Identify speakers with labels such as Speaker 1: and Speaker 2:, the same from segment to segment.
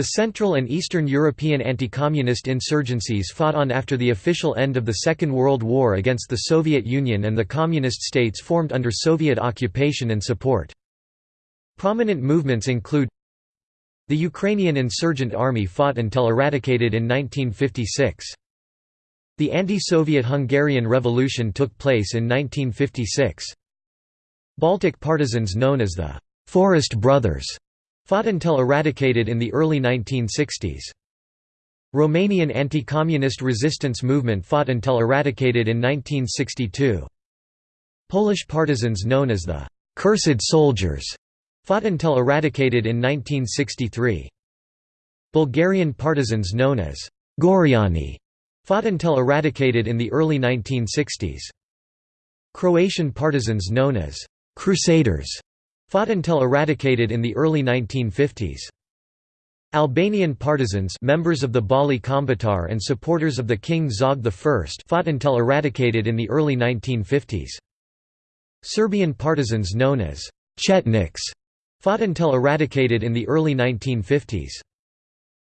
Speaker 1: The Central and Eastern European anti-communist insurgencies fought on after the official end of the Second World War against the Soviet Union and the Communist states formed under Soviet occupation and support. Prominent movements include The Ukrainian Insurgent Army fought until eradicated in 1956. The anti-Soviet Hungarian Revolution took place in 1956. Baltic partisans known as the «Forest Brothers» fought until eradicated in the early 1960s. Romanian anti-communist resistance movement fought until eradicated in 1962. Polish partisans known as the «Cursed Soldiers» fought until eradicated in 1963. Bulgarian partisans known as «Goriani» fought until eradicated in the early 1960s. Croatian partisans known as «Crusaders» fought until eradicated in the early 1950s. Albanian partisans members of the Balli Kombëtar and supporters of the King Zog I fought until eradicated in the early 1950s. Serbian partisans known as Chetniks fought until eradicated in the early 1950s.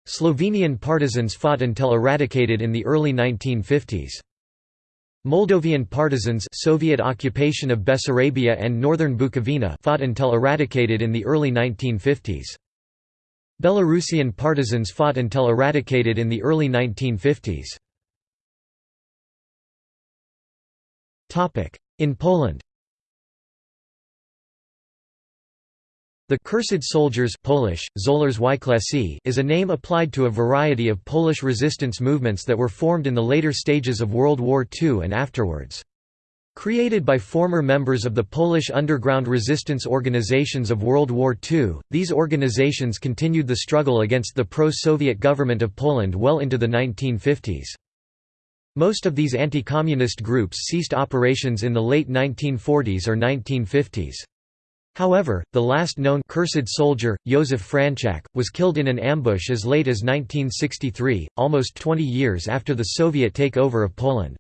Speaker 1: Slovenian partisans fought until eradicated in the early 1950s. Moldovan partisans Soviet occupation of Bessarabia and northern Bukovina fought until eradicated in the early 1950s. Belarusian partisans fought until eradicated in the early 1950s. In Poland The Cursed Soldiers Polish, is a name applied to a variety of Polish resistance movements that were formed in the later stages of World War II and afterwards. Created by former members of the Polish underground resistance organizations of World War II, these organizations continued the struggle against the pro-Soviet government of Poland well into the 1950s. Most of these anti-communist groups ceased operations in the late 1940s or 1950s. However, the last known cursed soldier, Josef Franczak, was killed in an ambush as late as 1963, almost 20 years after the Soviet takeover of Poland.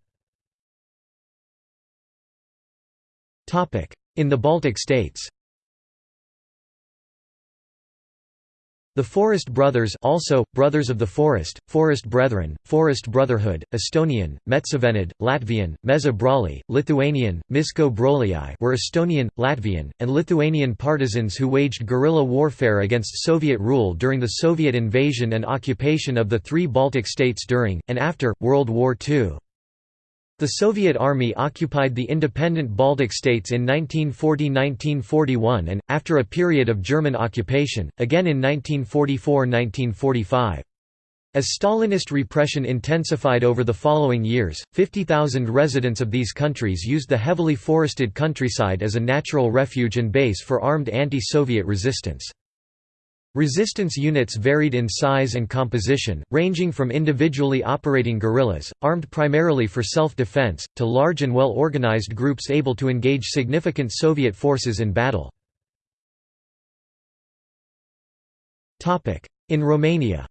Speaker 1: In the Baltic states The Forest Brothers also, Brothers of the Forest, Forest Brethren, Forest Brotherhood, Estonian, Metsavenid, Latvian, Meza Broli, Lithuanian, Miško Broliai were Estonian, Latvian, and Lithuanian partisans who waged guerrilla warfare against Soviet rule during the Soviet invasion and occupation of the three Baltic states during, and after, World War II. The Soviet Army occupied the independent Baltic states in 1940–1941 and, after a period of German occupation, again in 1944–1945. As Stalinist repression intensified over the following years, 50,000 residents of these countries used the heavily forested countryside as a natural refuge and base for armed anti-Soviet resistance. Resistance units varied in size and composition, ranging from individually operating guerrillas, armed primarily for self-defense, to large and well-organized groups able to engage significant Soviet forces in battle. In Romania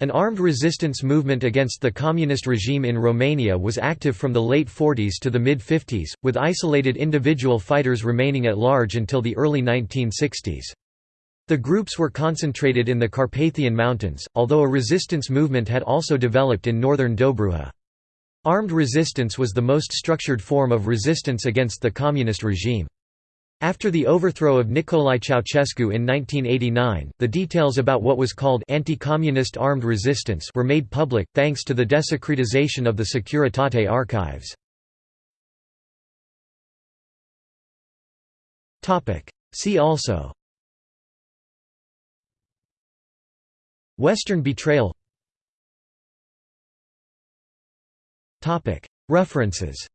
Speaker 1: An armed resistance movement against the communist regime in Romania was active from the late 40s to the mid-50s, with isolated individual fighters remaining at large until the early 1960s. The groups were concentrated in the Carpathian Mountains, although a resistance movement had also developed in northern Dobruja. Armed resistance was the most structured form of resistance against the communist regime. After the overthrow of Nicolae Ceausescu in 1989, the details about what was called anti-communist armed resistance were made public, thanks to the desecretization of the Securitate archives. See also Western betrayal References